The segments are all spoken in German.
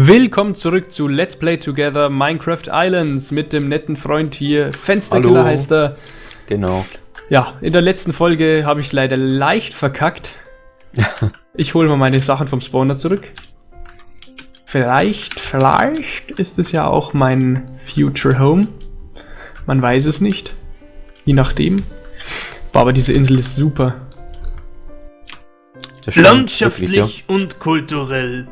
Willkommen zurück zu Let's Play Together Minecraft Islands mit dem netten Freund hier. Fensterkiller Hallo. heißt er. Genau. Ja, in der letzten Folge habe ich es leider leicht verkackt. Ich hole mal meine Sachen vom Spawner zurück. Vielleicht, vielleicht ist es ja auch mein Future Home. Man weiß es nicht. Je nachdem. Boah, aber diese Insel ist super. Landschaftlich wirklich, und kulturell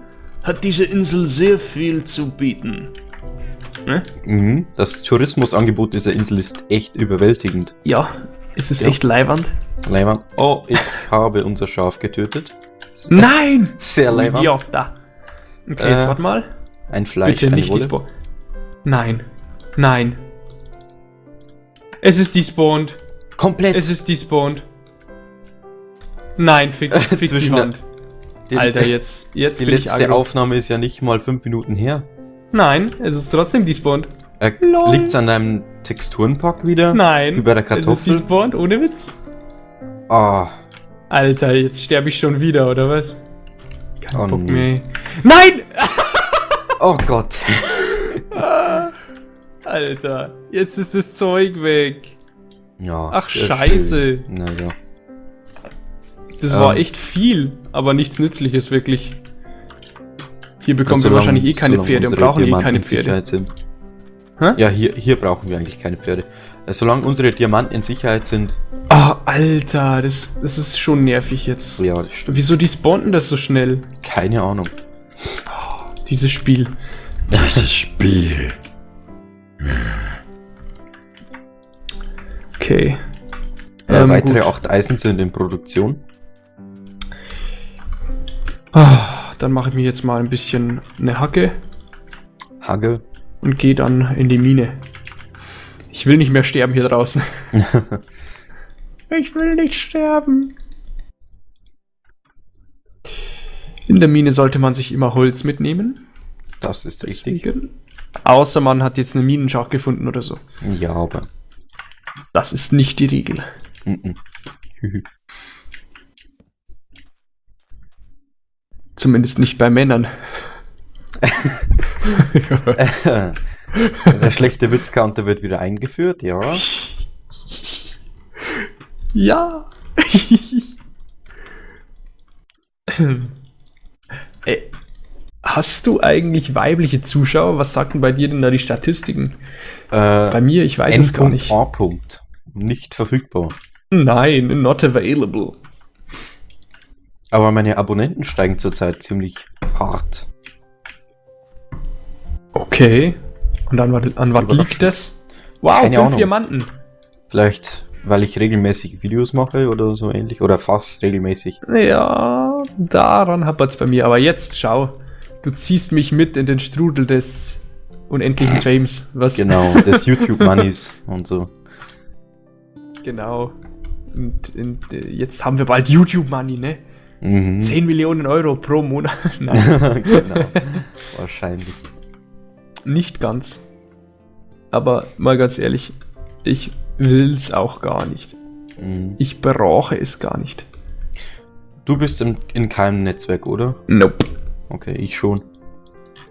hat diese Insel sehr viel zu bieten. Ne? mhm. Das Tourismusangebot dieser Insel ist echt überwältigend. Ja, es ist Ja. echt leiwand. Leiwand. Oh, ich habe unser Schaf getötet. Nein! Sehr leiwand. Ja, da. Okay, jetzt Äh, warte mal. Ein Fleisch, Bitte nicht Wolle. Nein. Nein. Es ist despawned. Komplett. Es ist despawned. Nein, fick, fick die Zwischen der- Hand. Die- Alter, jetzt, jetzt Die bin ich letzte aggro. Aufnahme ist ja nicht mal fünf Minuten her. Nein, es ist trotzdem despawned. Äh, Lol. liegt's an deinem Texturenpack wieder? Nein. Bei der Es ist Kartoffel? despawned, ohne Witz. Ah, Alter, jetzt sterbe ich schon wieder, oder was? Kein Oh Bock mehr. Nein! oh Gott. Alter, jetzt ist das Zeug weg. Ja, Ach, scheiße. Naja. Das Ähm. war echt viel, aber nichts Nützliches wirklich. Hier bekommen wir wahrscheinlich eh keine Pferde und brauchen eh Diamanten keine in Pferde. Sind. Hä? Ja, hier, hier brauchen wir eigentlich keine Pferde. Äh, Solange unsere Diamanten in Sicherheit sind. Ah, Alter, das, das ist schon nervig jetzt. Ja, das stimmt. Wieso die spawnen das so schnell? Keine Ahnung. Dieses Spiel. Dieses Spiel. Okay. Äh, Ähm, weitere gut. acht Eisen sind in Produktion. Ah, dann mache ich mir jetzt mal ein bisschen eine Hacke Hagel. und gehe dann in die Mine. Ich will nicht mehr sterben hier draußen. Ich will nicht sterben. In der Mine sollte man sich immer Holz mitnehmen. Das ist richtig. Deswegen. Außer man hat jetzt eine Minenschacht gefunden oder so. Ja, aber. Das ist nicht die Regel. mhm. Zumindest nicht bei Männern. Der schlechte Witzcounter wird wieder eingeführt, ja. Ja. Ey, hast du eigentlich weibliche Zuschauer? Was sagten bei dir denn da die Statistiken? Bei Äh, mir, ich weiß es gar nicht. N.A. Punkt. Nicht verfügbar. Nein, not available. Aber meine Abonnenten steigen zurzeit ziemlich hart. Okay. Und an, was- an was liegt das? Wow, Keine fünf Ahnung. Diamanten. Vielleicht, weil ich regelmäßig Videos mache oder so ähnlich. Oder fast regelmäßig. Ja, daran hapert es bei mir. Aber jetzt, schau. Du ziehst mich mit in den Strudel des unendlichen James. Was? Genau, des YouTube-Moneys und so. Genau. Und, und äh, jetzt haben wir bald YouTube-Money, ne? Mhm. 10 Millionen Euro pro Monat. Nein, genau. Wahrscheinlich. nicht ganz. Aber mal ganz ehrlich, ich will's auch gar nicht. Mhm. Ich brauche es gar nicht. Du bist in, in keinem Netzwerk, oder? Nope. Okay, ich schon.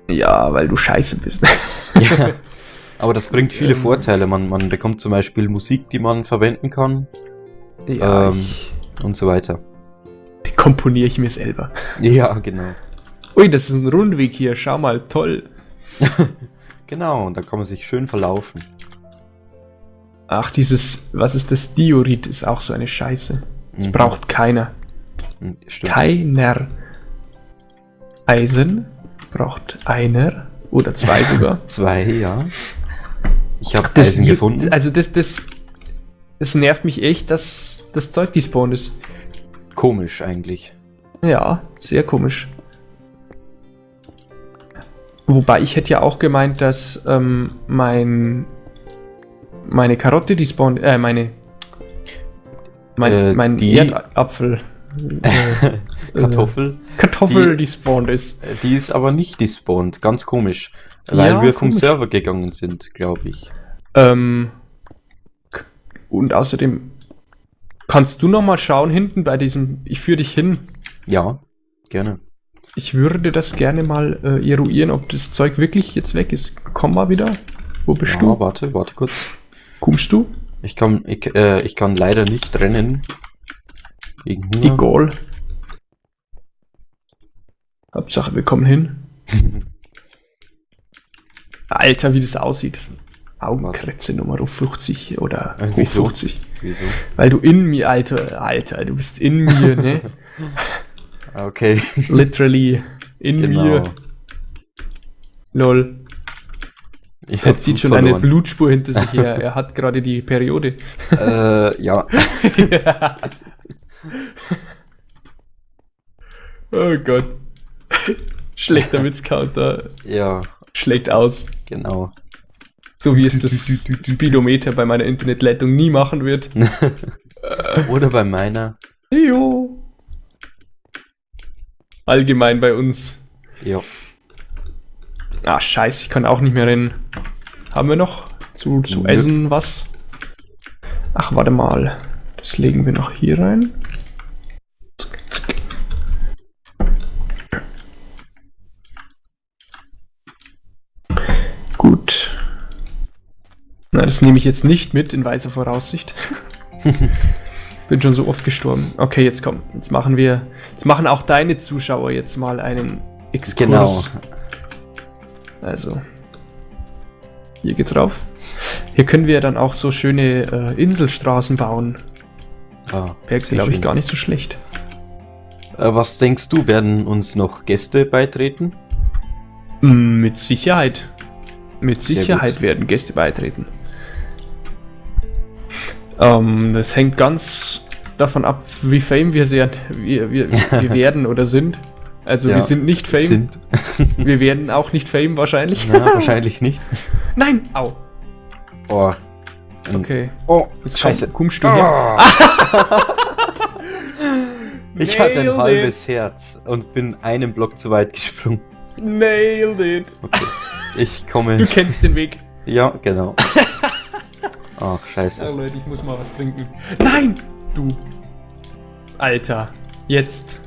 Ja, weil du scheiße bist. Ja. Aber das bringt viele Ähm. Vorteile. Man, man bekommt zum Beispiel Musik, die man verwenden kann ja, Ähm. und so weiter. Komponiere ich mir selber. Ja, genau. Ui, das ist ein Rundweg hier. Schau mal, toll. Genau, und da kann man sich schön verlaufen. Ach, dieses, was ist das? Diorit ist auch so eine Scheiße. Das Mhm. braucht keiner. Mhm, Stimmt. Keiner. Eisen braucht einer oder zwei sogar. Zwei, ja. Ich habe Eisen gefunden. Also das, das, das nervt mich echt, dass das Zeug despawned ist. Komisch eigentlich. Ja, sehr komisch. Wobei ich hätte ja auch gemeint, dass ähm, mein meine Karotte despawned, äh, meine mein, Äh, mein die- Erdapfel äh, Kartoffel. Kartoffel Die- despawned ist. Äh, Die ist aber nicht despawned. Ganz komisch. Weil Ja, wir vom komisch. Server gegangen sind, glaube ich. Ähm, und außerdem kannst du noch mal schauen hinten bei diesem. Ich führe dich hin. Ja, gerne. Ich würde das gerne mal äh, eruieren, ob das Zeug wirklich jetzt weg ist. Komm mal wieder. Wo bist Ja, du? warte, warte kurz. Kommst du? Ich kann, ich, äh, ich kann leider nicht rennen. Wegen Hunger. Egal. Hauptsache, wir kommen hin. Alter, wie das aussieht. Augenkrätze Nummer 50 oder Äh, wieso? 50. Wieso? Weil du in mir, Alter, Alter, du bist in mir, ne? Okay. Literally in genau. mir. Lol. Ich Er zieht schon eine verloren. Blutspur hinter sich her. Er hat gerade die Periode. Äh, ja. oh Gott. Schlechter Witzcounter. Ja, Schlägt aus. genau. So wie es das Speedometer bei meiner Internetleitung nie machen wird. Oder bei meiner. Jo. Allgemein bei uns. Ja. Ah, scheiße, ich kann auch nicht mehr rennen. Haben wir noch zu, zu essen was? Ach, warte mal. Das legen wir noch hier rein. Zack, zack. Gut. Na, das nehme ich jetzt nicht mit in weiser Voraussicht. Bin schon so oft gestorben. Okay, jetzt komm. Jetzt machen wir. Jetzt machen auch deine Zuschauer jetzt mal einen Exkurs. Genau. Also. Hier geht's rauf. Hier können wir dann auch so schöne äh, Inselstraßen bauen. Ah, Wäre, glaube ich, gar nicht so schlecht. Äh, was denkst du, werden uns noch Gäste beitreten? Mm, Mit Sicherheit. Mit Sehr Sicherheit gut. werden Gäste beitreten. Ähm, das hängt ganz davon ab, wie fame wir, sehr, wir, wir, wir werden oder sind. Also Ja, wir sind nicht fame. Sind. Wir werden auch nicht fame wahrscheinlich. Na, wahrscheinlich nicht. Nein! Au! Oh. Okay. Oh, Jetzt scheiße. Komm, kommst du her? Ah. ich hatte ein halbes Herz und bin einen Block zu weit gesprungen. Nailed it. Okay. Ich Du komme. kennst den Weg. Ja, genau. Ach, scheiße. Leute, ich muss mal was trinken. Nein! Du. Alter. Jetzt.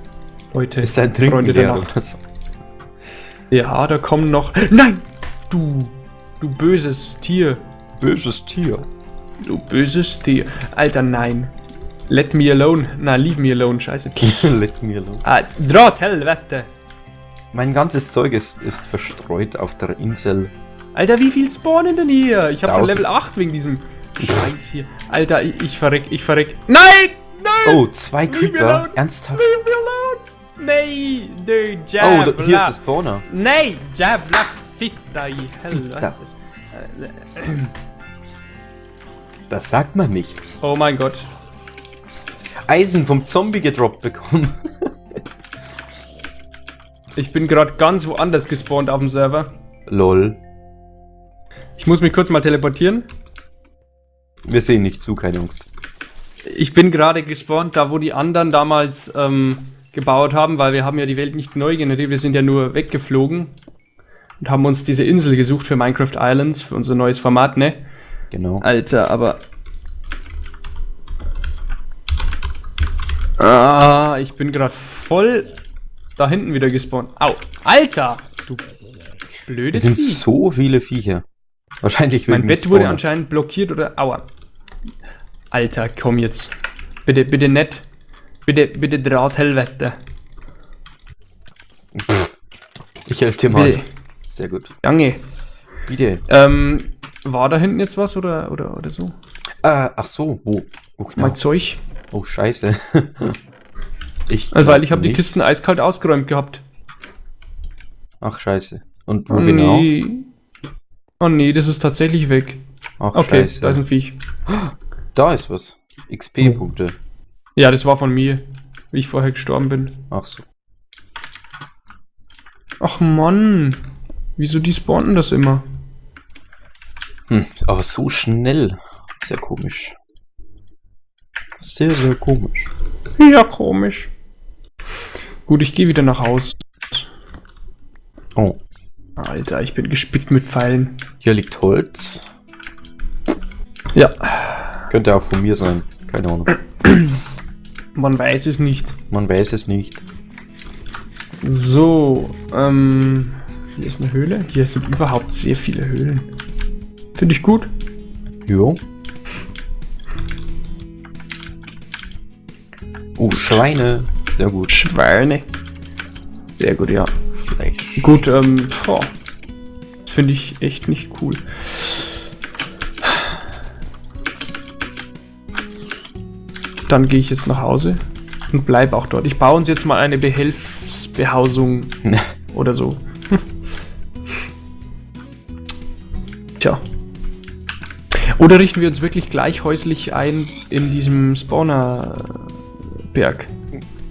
Leute. Ist sein Trinken Freunde leer oder so? Ja, da kommen noch. Nein! Du. Du böses Tier. Böses Tier. Du böses Tier. Alter, nein. Let me alone. Na, leave me alone. Scheiße. Let me alone. ah, Draht, Hellwette. Mein ganzes Zeug ist, ist verstreut auf der Insel. Alter, wie viel spawnen denn hier? Ich hab schon. Level 8 wegen diesem Scheiß hier. Alter, ich, ich verreck, ich verreck. Nein! Nein! Oh, zwei Creeper. Ernsthaft? Leave me alone! Nee, nee, Oh, Jab, da, hier ist das Spawner. Nee, Jab, Lack, Fitta, i Fitta. Helvete. Das sagt man nicht. Oh mein Gott. Eisen vom Zombie gedroppt bekommen. Ich bin gerade ganz woanders gespawnt auf dem Server. Lol. Ich muss mich kurz mal teleportieren. Wir sehen nicht zu, keine Angst. Ich bin gerade gespawnt, da wo die anderen damals ähm, gebaut haben, weil wir haben ja die Welt nicht neu generiert, wir sind ja nur weggeflogen und haben uns diese Insel gesucht für Minecraft Islands, für unser neues Format, ne? Genau. Alter, aber... Ah, ich bin gerade voll da hinten wieder gespawnt. Au, Alter! Du Es blödes sind Vieh. so viele Viecher. Wahrscheinlich Mein Bett wurde anscheinend blockiert oder... Aua. Alter, komm jetzt. Bitte, bitte nett. Bitte, bitte Drahthelvete. Ich helfe dir mal. Bitte. Sehr gut. Jange. Bitte. Ähm, war da hinten jetzt was oder, oder, oder so? Äh, ach so, wo? Oh, genau. Mein Zeug? oh scheiße. ich Also, weil ich habe die. Kisten eiskalt ausgeräumt gehabt. Ach scheiße. Und wo Oh genau? Oh nee, das ist tatsächlich weg. Ach Okay, scheiße. da ist ein Viech. Da ist was. XP-Punkte. Ja, das war von mir, wie ich vorher gestorben bin. Ach so. Ach Mann. Wieso die spawnen das immer? Hm, aber so schnell. Sehr komisch. Sehr, sehr komisch. Ja, komisch. Gut, ich gehe wieder nach Haus. Oh, Alter, ich bin gespickt mit Pfeilen. hier liegt Holz. Ja, Könnte auch von mir sein. Keine Ahnung. man weiß es nicht. Man weiß es nicht. So, ähm, hier ist eine Höhle. Hier sind überhaupt sehr viele Höhlen. Finde ich gut. Jo. Oh, Schweine. Sehr gut. Schweine. Sehr gut, ja. Gut, ähm. Das finde ich echt nicht cool. Dann gehe ich jetzt nach Hause und bleibe auch dort. Ich baue uns jetzt mal eine Behelfsbehausung oder so. Tja. Oder richten wir uns wirklich gleich häuslich ein in diesem Spawnerberg?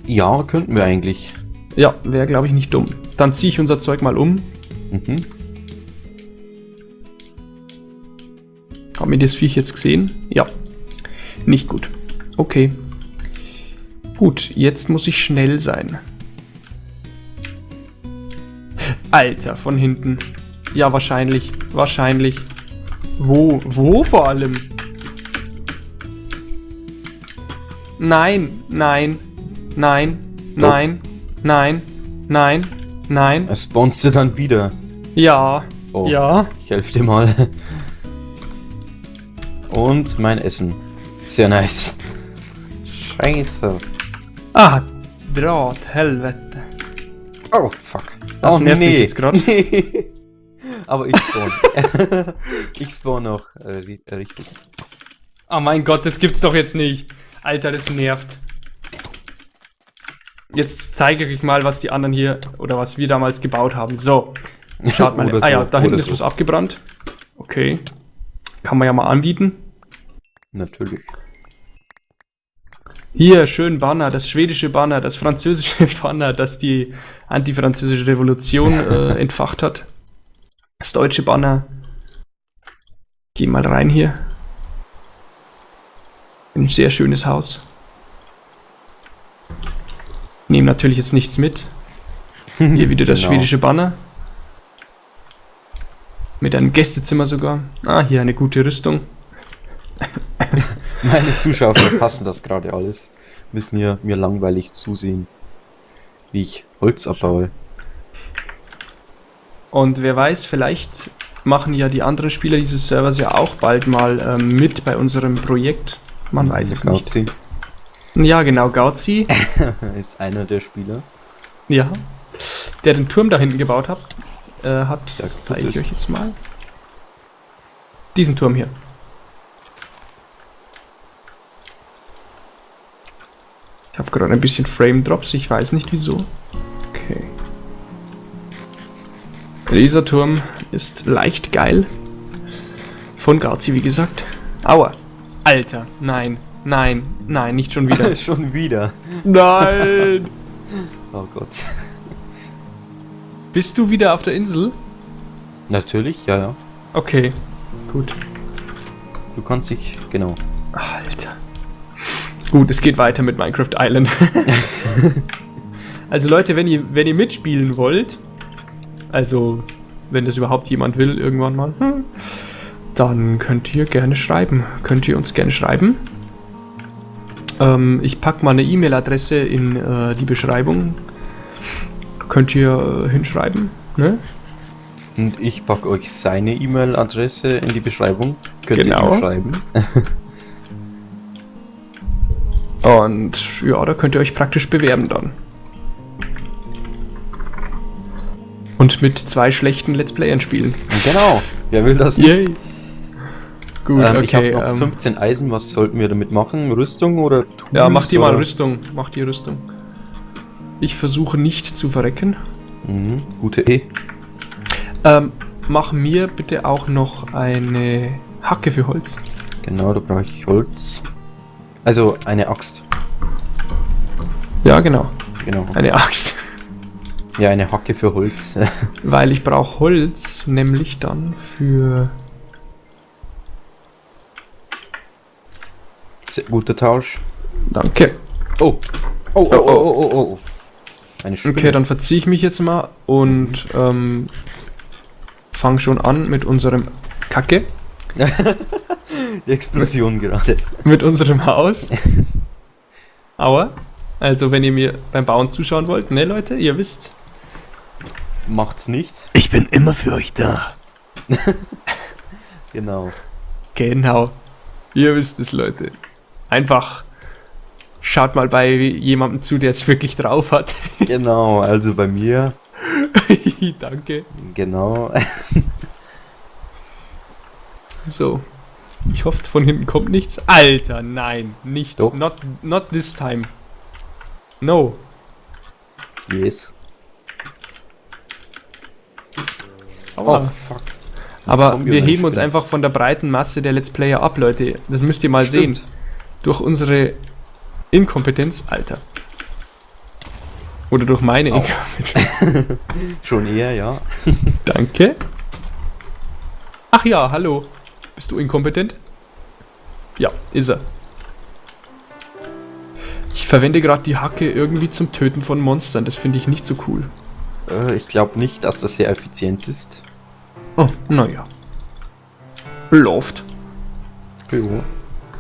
Ja, könnten wir eigentlich. Ja, wäre glaube ich nicht dumm. Dann ziehe ich unser Zeug mal um. Mhm. Haben wir das Viech jetzt gesehen? Ja. Nicht gut. Okay. Gut, jetzt muss ich schnell sein. Alter, von hinten. Ja, wahrscheinlich. Wahrscheinlich. Wo? Wo vor allem? Nein, nein, nein, nein, nein, nein, nein. Es spawnst du dann wieder. Ja, Oh. ja. Ich helfe dir mal. Und mein Essen. Sehr nice. Scheiße. Ah, Draht, Helvete. Oh, fuck. Das oh, nervt mich jetzt grad. Nee. Aber ich spawn. ich spawn noch äh, äh, richtig. Oh mein Gott, das gibt's doch jetzt nicht. Alter, das nervt. Jetzt zeige ich euch mal, was die anderen hier oder was wir damals gebaut haben. So, schaut mal. Ah ja, da hinten ist so. was abgebrannt. Okay. Kann man ja mal anbieten. Natürlich. Hier, schön Banner, das schwedische Banner, das französische Banner, das die antifranzösische Revolution äh, entfacht hat. Das deutsche Banner. Geh mal rein hier. Ein sehr schönes Haus. Nehmen natürlich jetzt nichts mit. Hier wieder das Genau. schwedische Banner. Mit einem Gästezimmer sogar. Ah, hier eine gute Rüstung. Meine Zuschauer verpassen das gerade alles. Müssen ja mir langweilig zusehen, wie ich Holz abbaue. Und wer weiß, vielleicht machen ja die anderen Spieler dieses Servers ja auch bald mal ähm, mit bei unserem Projekt. Man weiß es nicht. Gauzi Ja, genau, Gauzi. ist einer der Spieler. ja. Der den Turm da hinten gebaut hat. Äh, hat das gut zeige ich euch jetzt mal. Diesen Turm hier. Ich habe gerade ein bisschen Frame Drops, ich weiß nicht wieso. Okay. Dieser Turm ist leicht geil. Von Gauzi, wie gesagt. Aua. Alter, nein, nein, nein, nicht schon wieder. Schon wieder. nein! Oh Gott. Bist du wieder auf der Insel? Natürlich, ja, ja. Okay, gut. Du kannst dich, genau. Alter. Gut, es geht weiter mit Minecraft Island. also Leute, wenn ihr, wenn ihr mitspielen wollt, also wenn das überhaupt jemand will, irgendwann mal, hm, dann könnt ihr gerne schreiben. Könnt ihr uns gerne schreiben. Ähm, ich packe mal eine E-Mail-Adresse in äh, die Beschreibung. Könnt ihr äh, hinschreiben, ne? Und ich packe euch seine E-Mail-Adresse in die Beschreibung. Könnt Genau. ihr ihm schreiben. Und ja, da könnt ihr euch praktisch bewerben dann. Und mit zwei schlechten Let's Playern spielen. genau. Wer will das nicht? Gut, Ähm, ich habe okay. noch ähm, 15 Eisen. Was sollten wir damit machen? Rüstung oder Tools? ja, macht ihr mal oder? Rüstung. Macht ihr Rüstung. Ich versuche nicht zu verrecken. Mhm, gute E. Ähm, mach mir bitte auch noch eine Hacke für Holz. Genau, da brauche ich Holz. Also eine Axt. Ja, genau. Genau. Eine Axt. Ja, eine Hacke für Holz. Weil ich brauche Holz, nämlich dann für. Guter Tausch. Danke. Oh. Oh, oh, oh, oh, oh, oh. Eine Spinne. Okay, dann verziehe ich mich jetzt mal und ähm, fang schon an mit unserem Kacke, Die Explosion gerade. mit unserem Haus. Aua. Also, wenn ihr mir beim Bauen zuschauen wollt, ne, Leute, ihr wisst. Macht's nicht. Ich bin immer für euch da. Genau. Genau. Ihr wisst es, Leute. Einfach schaut mal bei jemandem zu, der es wirklich drauf hat. Genau, also bei mir, Danke. genau. So. Ich hoffe, von hinten kommt nichts. Alter, nein, nicht. Doch. Not, not this time. No. Yes. Aua. Oh, fuck. Aber wir heben uns einfach von der breiten Masse der Let's Player ab, Leute. Das müsst ihr mal Stimmt. sehen. Durch unsere Inkompetenz, Alter. Oder durch meine Au. Inkompetenz. Schon eher, ja. Danke. Ach ja, hallo. Bist du inkompetent? Ja, ist er. Ich verwende gerade die Hacke irgendwie zum Töten von Monstern. Das finde ich nicht so cool. Äh, ich glaube nicht, dass das sehr effizient ist. Oh, naja. Läuft. Jo.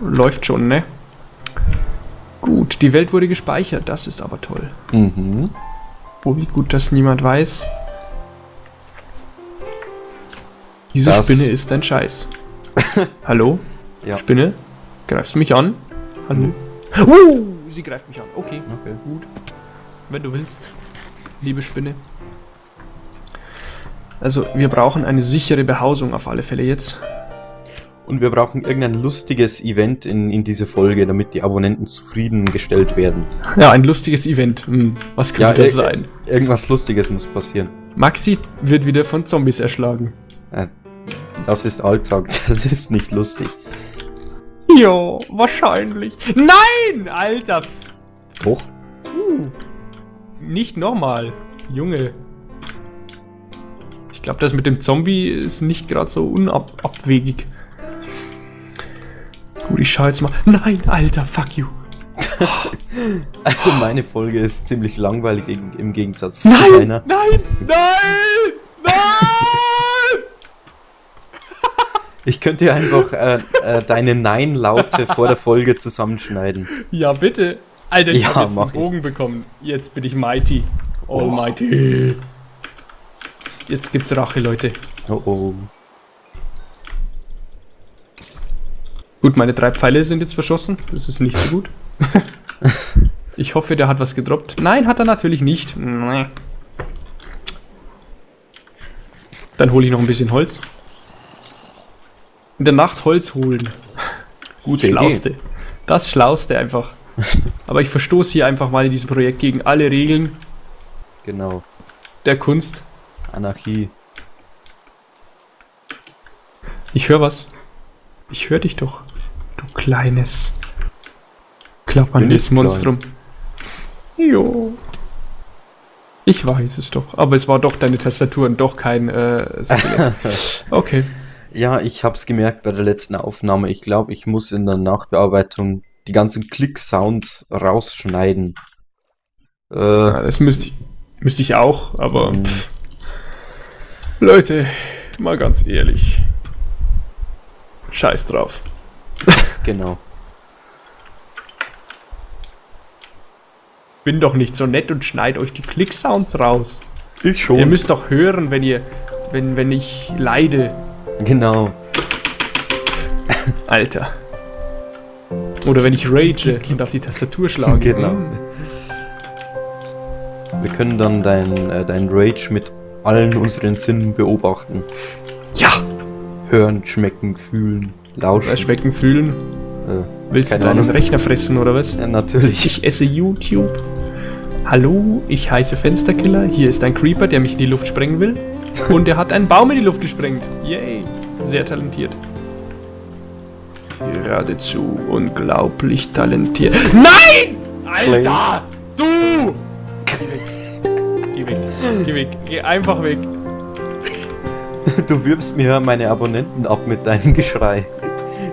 Läuft schon, ne? Gut, die Welt wurde gespeichert. Das ist aber toll. Mhm. Oh, wie gut, dass niemand weiß. Diese Das- Spinne ist ein Scheiß. Hallo? Ja. Spinne? Greifst du mich an? Hallo? Uh, sie greift mich an. Okay, Okay. gut. Wenn du willst. Liebe Spinne. Also, wir brauchen eine sichere Behausung auf alle Fälle jetzt. Und wir brauchen irgendein lustiges Event in, in diese Folge, damit die Abonnenten zufriedengestellt werden. Ja, ein lustiges Event. Hm, was Ja, könnte das äh, sein? Irgendwas Lustiges muss passieren. Maxi wird wieder von Zombies erschlagen. Äh, das ist Alltag, das ist nicht lustig. Ja, wahrscheinlich. Nein, Alter. Hoch? Nicht nochmal. Junge. Ich glaube, das mit dem Zombie ist nicht gerade so unabwegig. Gut, ich schau jetzt mal. Nein, Alter, fuck you. Also meine Folge ist ziemlich langweilig im, Gegensatz zu Nein, deiner. nein, nein, nein! Ich könnte ja einfach äh, äh, deine Nein-Laute vor der Folge zusammenschneiden. Ja, bitte. Alter, ich Ja, hab jetzt einen ich. Bogen bekommen. Jetzt bin ich mighty. Almighty. Jetzt gibt's Rache, Leute. Oh oh. Gut, meine drei Pfeile sind jetzt verschossen. Das ist nicht so gut. ich hoffe, der hat was gedroppt. Nein, hat er natürlich nicht. Dann hole ich noch ein bisschen Holz. In der Nacht Holz holen. Gut, Gute Idee. Schlauste. Das Schlauste einfach. Aber ich verstoße hier einfach mal in diesem Projekt gegen alle Regeln Genau. der Kunst. Anarchie. Ich höre was. Ich höre dich doch. Kleines klapperndes Monstrum. Jo. Ich weiß es doch. Aber es war doch deine Tastatur und doch kein äh. Okay. Ja, ich hab's gemerkt bei der letzten Aufnahme. Ich glaube, ich muss in der Nachbearbeitung die ganzen Klick-Sounds rausschneiden. Äh, Ja, das müsste ich, müsste ich auch, aber mh, pff. Leute, mal ganz ehrlich. Scheiß drauf. Genau. Bin doch nicht so nett und schneid euch die Klick-Sounds raus. Ich schon. Ihr müsst doch hören, wenn ihr, wenn, wenn ich leide. genau. Alter. Oder wenn ich rage und auf die Tastatur schlage. Genau. Wir können dann dein, äh, dein Rage mit allen unseren Sinnen beobachten. Ja! Hören, schmecken, fühlen, lauschen. Bei Schmecken fühlen. Äh, Willst du deinen Ahnung. Rechner fressen oder was? ja, natürlich. Ich esse YouTube. Hallo, ich heiße Fensterkiller. Hier ist ein Creeper, der mich in die Luft sprengen will. Und er hat einen Baum in die Luft gesprengt. Yay. Sehr talentiert. Geradezu unglaublich talentiert. Nein! Alter! Du! Geh weg. Geh weg. Geh weg. Geh einfach weg. Du wirbst mir meine Abonnenten ab mit deinem Geschrei.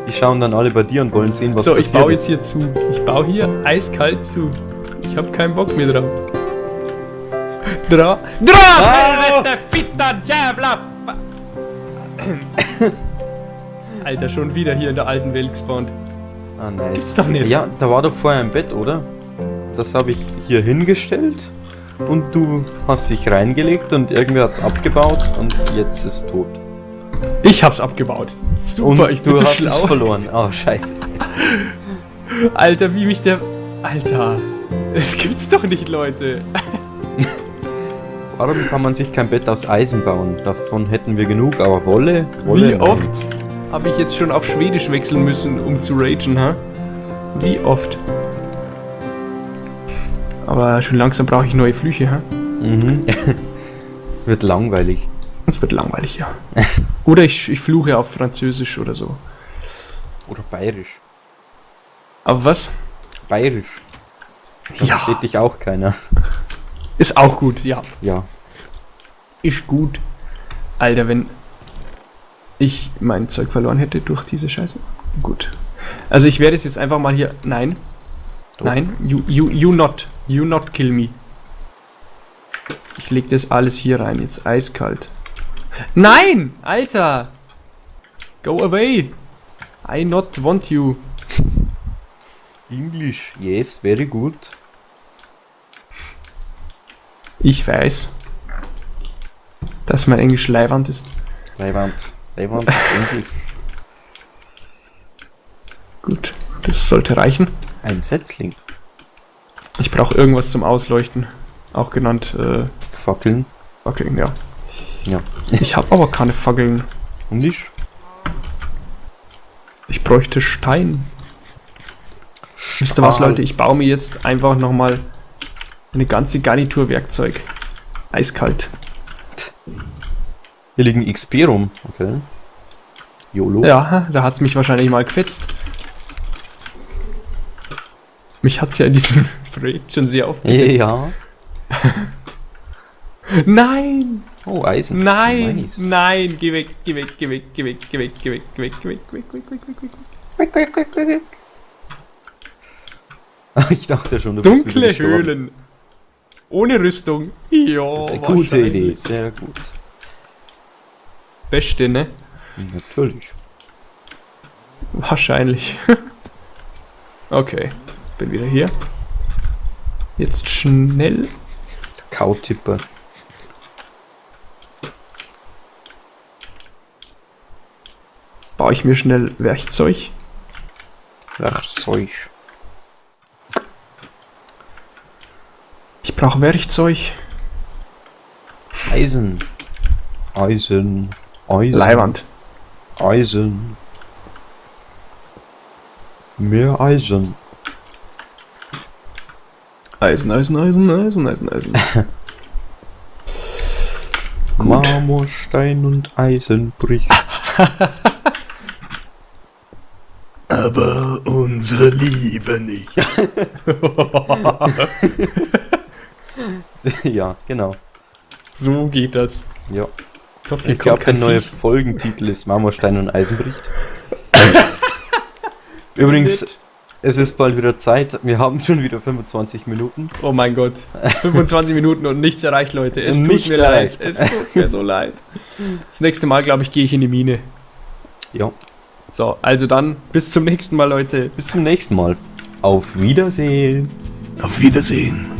Die schauen dann alle bei dir und wollen sehen, was so, ich passiert baue jetzt hier zu. Ich baue hier eiskalt zu. Ich habe keinen Bock mehr drauf. Dra. Dra! Helvete, fitta Jävla! Fa- Alter, schon wieder hier in der alten Welt gespawnt. Ah, nice. Gibt's doch nicht. Ja, da war doch vorher ein Bett, oder? das habe ich hier hingestellt und du hast dich reingelegt und irgendwer hat's abgebaut und jetzt ist tot. Ich hab's abgebaut. Super, und ich bin du so hast es schlau. verloren. Oh, scheiße. Alter, wie mich der... Alter, das gibt's doch nicht, Leute. Warum kann man sich kein Bett aus Eisen bauen? Davon hätten wir genug, aber Wolle? Wolle Wie oft habe ich jetzt schon auf Schwedisch wechseln müssen, um zu ragen, ha? Wie oft? Aber schon langsam brauche ich neue Flüche, ha? Mhm. Wird langweilig. Das wird langweilig, ja. Oder ich, ich fluche auf Französisch oder so. Oder bayerisch. Aber was? Bayerisch. Da Ja. versteht dich auch keiner. Ist auch gut, ja. Ja. Ist gut. Alter, wenn ich mein Zeug verloren hätte durch diese Scheiße. Gut. Also ich werde es jetzt einfach mal hier. Nein. Doch. Nein. You, you, you not. You not kill me. Ich leg das alles hier rein, jetzt eiskalt. Nein! Alter! Go away! I not want you. Englisch. Yes, very good. Ich weiß, dass mein Englisch leiwand ist. Leiwand. Leiwand ist Englisch. Gut, das sollte reichen. Ein Setzling. Ich brauche irgendwas zum Ausleuchten. Auch genannt äh, Fackeln. Fackeln, ja. Ja. Ich habe aber keine Fackeln. Englisch. Ich bräuchte Stein. Wisst ihr was, Stahl. Leute? Ich baue mir jetzt einfach nochmal eine ganze Garnitur Werkzeug. Eiskalt. Hier liegen XP rum. Okay. YOLO. Ja, da hat's mich wahrscheinlich mal gefetzt. Mich hat's ja in diesem Projekt schon sehr aufgefetzt. Ja. Nein! Oh, Eisen. Nein! Nice. Nein! Geh weg, geh weg, geh weg, geh weg, geh weg, geh weg, geh weg, geh weg, geh weg, geh weg, geh weg, geh weg. Ich dachte schon, du bist wieder Dunkle gestorben. Höhlen. Ohne Rüstung. Ja, gute. Idee, sehr gut. Beste, ne? Natürlich. Wahrscheinlich. okay, bin wieder hier. Jetzt schnell. Kautipper. Baue ich mir schnell Werkzeug. Werkzeug. Ich brauche Werkzeug. Eisen. Eisen. Eisen. Leiwand. Eisen. Mehr Eisen. Eisen, Eisen, Eisen, Eisen, Eisen, Eisen. Marmor, Stein und Eisen bricht. Aber unsere Liebe nicht. ja, genau. so geht das. Ja. Ich hoffe, Ich glaube, der kein neue. Folgentitel ist Marmorstein und Eisen bricht. Übrigens, es ist bald wieder Zeit. Wir haben schon wieder 25 Minuten. Oh mein Gott. 25 Minuten und nichts erreicht, Leute. Es tut Nichts mir erreicht. leid. Es tut mir so leid. Das nächste Mal, glaube ich, gehe ich in die Mine. Ja. So, also dann bis zum nächsten Mal, Leute. Bis zum nächsten Mal. Auf Wiedersehen. Auf Wiedersehen.